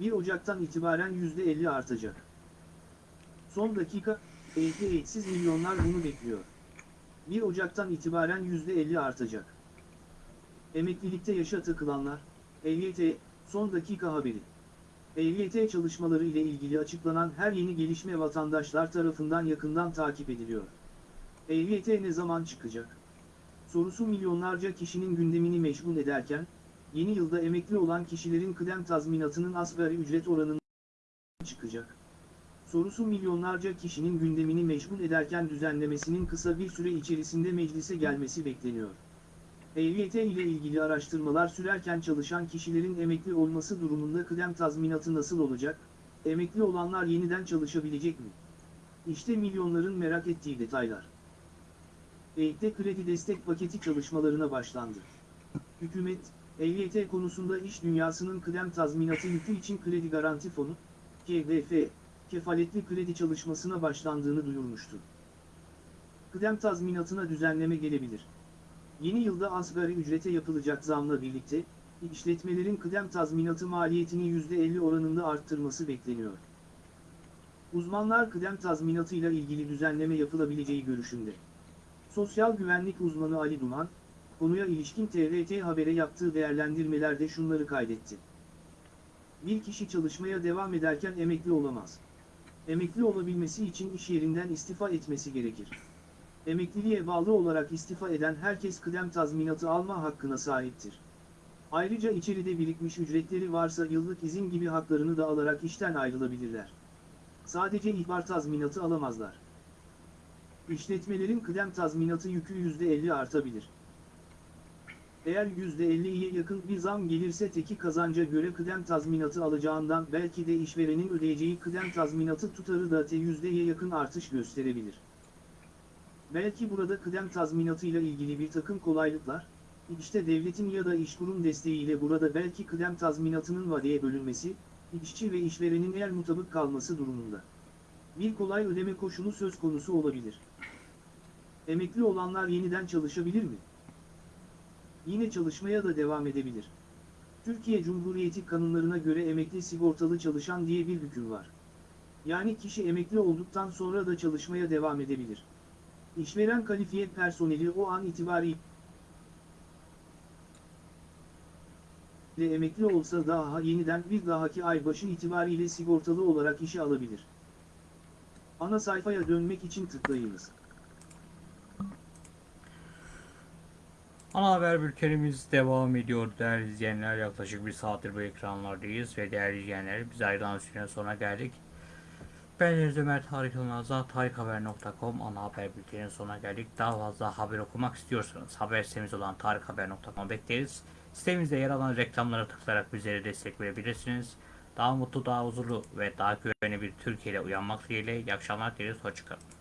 1 Ocak'tan itibaren %50 artacak. Son dakika, eğitim eksiz milyonlar bunu bekliyor. 1 Ocak'tan itibaren %50 artacak. Emeklilikte yaşa takılanlar, EYT, son dakika haberi. EYT çalışmaları ile ilgili açıklanan her yeni gelişme vatandaşlar tarafından yakından takip ediliyor. EYT ne zaman çıkacak? Sorusu milyonlarca kişinin gündemini meşgul ederken, yeni yılda emekli olan kişilerin kıdem tazminatının asgari ücret oranından çıkacak. Sorusu milyonlarca kişinin gündemini meşgul ederken düzenlemesinin kısa bir süre içerisinde meclise gelmesi bekleniyor. EYT ile ilgili araştırmalar sürerken çalışan kişilerin emekli olması durumunda kıdem tazminatı nasıl olacak, emekli olanlar yeniden çalışabilecek mi? İşte milyonların merak ettiği detaylar. EYT kredi destek paketi çalışmalarına başlandı. Hükümet, EYT konusunda iş dünyasının kıdem tazminatı yükü için kredi garanti fonu, KDF, kefaletli kredi çalışmasına başlandığını duyurmuştu. Kıdem tazminatına düzenleme gelebilir. Yeni yılda asgari ücrete yapılacak zamla birlikte, işletmelerin kıdem tazminatı maliyetini %50 oranında arttırması bekleniyor. Uzmanlar kıdem tazminatıyla ilgili düzenleme yapılabileceği görüşünde. Sosyal güvenlik uzmanı Ali Duman, konuya ilişkin TRT Haber'e yaptığı değerlendirmelerde şunları kaydetti. Bir kişi çalışmaya devam ederken emekli olamaz. Emekli olabilmesi için iş yerinden istifa etmesi gerekir. Emekliliğe bağlı olarak istifa eden herkes kıdem tazminatı alma hakkına sahiptir. Ayrıca içeride birikmiş ücretleri varsa yıllık izin gibi haklarını da alarak işten ayrılabilirler. Sadece ihbar tazminatı alamazlar. İşletmelerin kıdem tazminatı yükü %50 artabilir. Eğer %50'ye yakın bir zam gelirse teki kazanca göre kıdem tazminatı alacağından belki de işverenin ödeyeceği kıdem tazminatı tutarı da te %'ye yakın artış gösterebilir. Belki burada kıdem tazminatıyla ilgili bir takım kolaylıklar, işte devletin ya da işkurum desteğiyle burada belki kıdem tazminatının vadeye bölünmesi, işçi ve işverenin eğer mutabık kalması durumunda. Bir kolay ödeme koşulu söz konusu olabilir. Emekli olanlar yeniden çalışabilir mi? Yine çalışmaya da devam edebilir. Türkiye Cumhuriyeti kanunlarına göre emekli sigortalı çalışan diye bir hüküm var. Yani kişi emekli olduktan sonra da çalışmaya devam edebilir. İşveren kalifiye personeli o an itibariyle emekli olsa daha yeniden bir dahaki ay başı itibariyle sigortalı olarak işe alabilir. Ana sayfaya dönmek için tıklayınız. Ana haber bültenimiz devam ediyor değerli izleyenler. Yaklaşık bir saattir bu ekranlardayız ve değerli izleyenler biz ayrılan sürenin sonuna geldik. Ben Deniz Ömer Tarık Yılmaz'la tarikhaber.com ana haber bülteninin sonuna geldik. Daha fazla haber okumak istiyorsanız haber sitemiz olan tarikhaber.com bekleriz. Sitemizde yer alan reklamlara tıklayarak bizlere destek verebilirsiniz. Daha mutlu, daha huzurlu ve daha güvenli bir Türkiye ile uyanmak dileğiyle iyi akşamlar dileriz. Hoşçakalın.